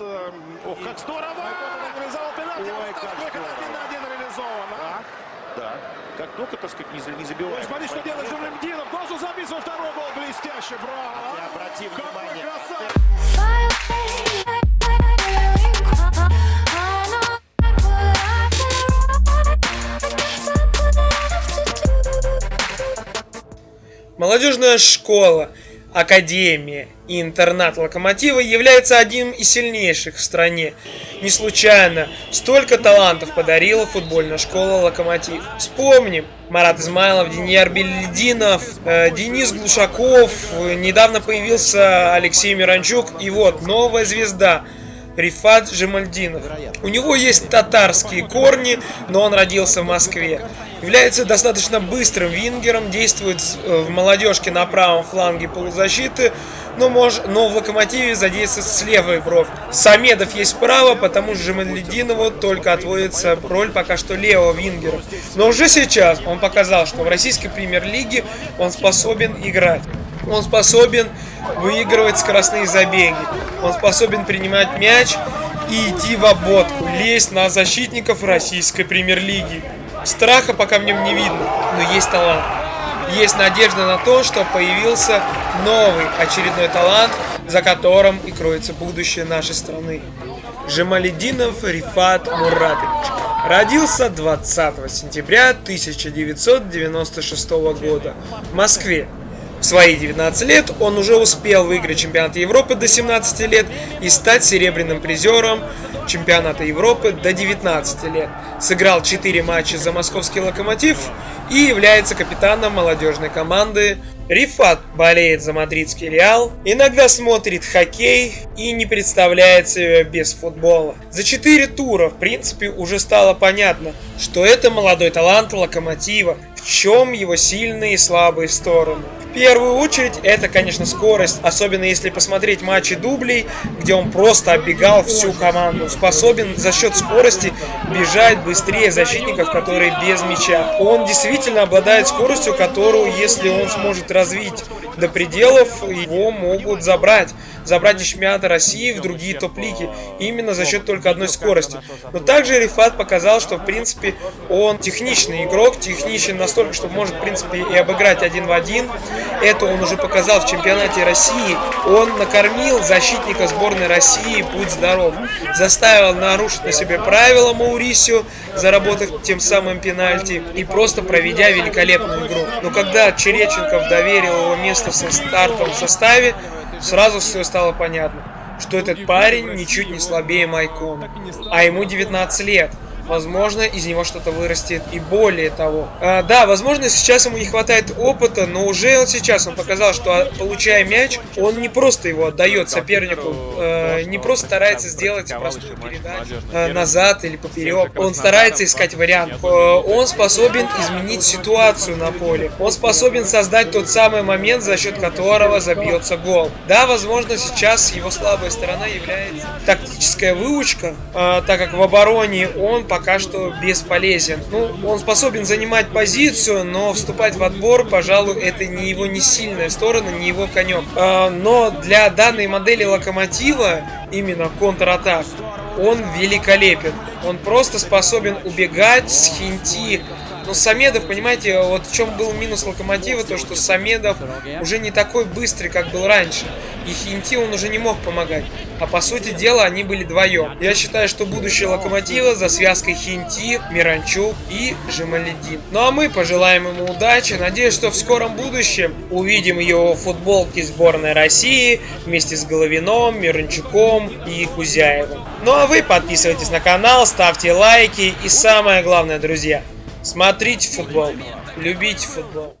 Ох, как здорово! Реализовал пенальти. Ой, как здорово. один на один реализован. а? Да. Как только, так сказать, не, не Ой, забивает. смотри, что делает Жулемдинов. Должен забить свой второй гол. Блестяще, браво! Не обрати Какой внимания. красавец! Молодежная школа, академия и интернат Локомотива является одним из сильнейших в стране. Не случайно столько талантов подарила футбольная школа Локомотив. Вспомним, Марат Измайлов, Денис Бельдинов, э, Денис Глушаков, недавно появился Алексей Миранчук и вот новая звезда Рифат Жемальдинов. У него есть татарские корни, но он родился в Москве. Является достаточно быстрым вингером, действует э, в молодежке на правом фланге полузащиты, но, мож, но в локомотиве задействует с левой бровь. Самедов есть справа, потому что Жемальдинову только отводится роль пока что левого вингера. Но уже сейчас он показал, что в российской премьер-лиге он способен играть. Он способен выигрывать скоростные забеги. Он способен принимать мяч и идти в обводку, лезть на защитников российской премьер-лиги. Страха пока в нем не видно, но есть талант. Есть надежда на то, что появился новый очередной талант, за которым и кроется будущее нашей страны. Жемалединов Рифат Муратович. Родился 20 сентября 1996 года в Москве. В свои 19 лет он уже успел выиграть чемпионат Европы до 17 лет и стать серебряным призером чемпионата Европы до 19 лет. Сыграл 4 матча за московский локомотив и является капитаном молодежной команды. Рифат болеет за мадридский Реал, иногда смотрит хоккей и не представляет себя без футбола. За 4 тура, в принципе, уже стало понятно, что это молодой талант локомотива, в чем его сильные и слабые стороны. В первую очередь это, конечно, скорость, особенно если посмотреть матчи дублей, где он просто оббегал всю команду. Способен за счет скорости бежать быстрее защитников, которые без мяча. Он действительно обладает скоростью, которую, если он сможет развить до пределов, его могут забрать. Забрать из чемпионата России в другие топ-лиги. Именно за счет только одной скорости. Но также Рифат показал, что в принципе он техничный игрок, техничен настолько, что может в принципе и обыграть один в один. Это он уже показал в чемпионате России. Он накормил защитника сборной России, будь здоров. Заставил нарушить на себе правила Маурисио, заработав тем самым пенальти и просто проведя великолепную игру. Но когда Череченков доверил его место в стартовом составе, сразу все стало понятно, что этот парень ничуть не слабее Майкона, а ему 19 лет. Возможно, из него что-то вырастет и более того. А, да, возможно, сейчас ему не хватает опыта, но уже вот сейчас он показал, что а, получая мяч, он не просто его отдает сопернику, э, не просто старается сделать простую передачу э, назад или поперек. Он старается искать вариант. Э, Он способен изменить ситуацию на поле. Он способен создать тот самый момент, за счет которого забьется гол. Да, возможно, сейчас его слабая сторона является тактическая выучка, э, так как в обороне он пока что бесполезен. Ну, он способен занимать позицию, но вступать в отбор, пожалуй, это не его не сильная сторона, не его конек. Э, Но для данной модели локомотива, именно контратак, он великолепен. Он просто способен убегать с хинти. Но Самедов, понимаете, вот в чем был минус Локомотива, то что Самедов уже не такой быстрый, как был раньше. И Хинти он уже не мог помогать. А по сути дела они были вдвоем. Я считаю, что будущее Локомотива за связкой Хинти, Миранчук и Жемаледин. Ну а мы пожелаем ему удачи. Надеюсь, что в скором будущем увидим его в футболке сборной России вместе с Головином, Миранчуком и Кузяевым. Ну а вы подписывайтесь на канал, ставьте лайки и самое главное, друзья, смотрите футбол, любите футбол.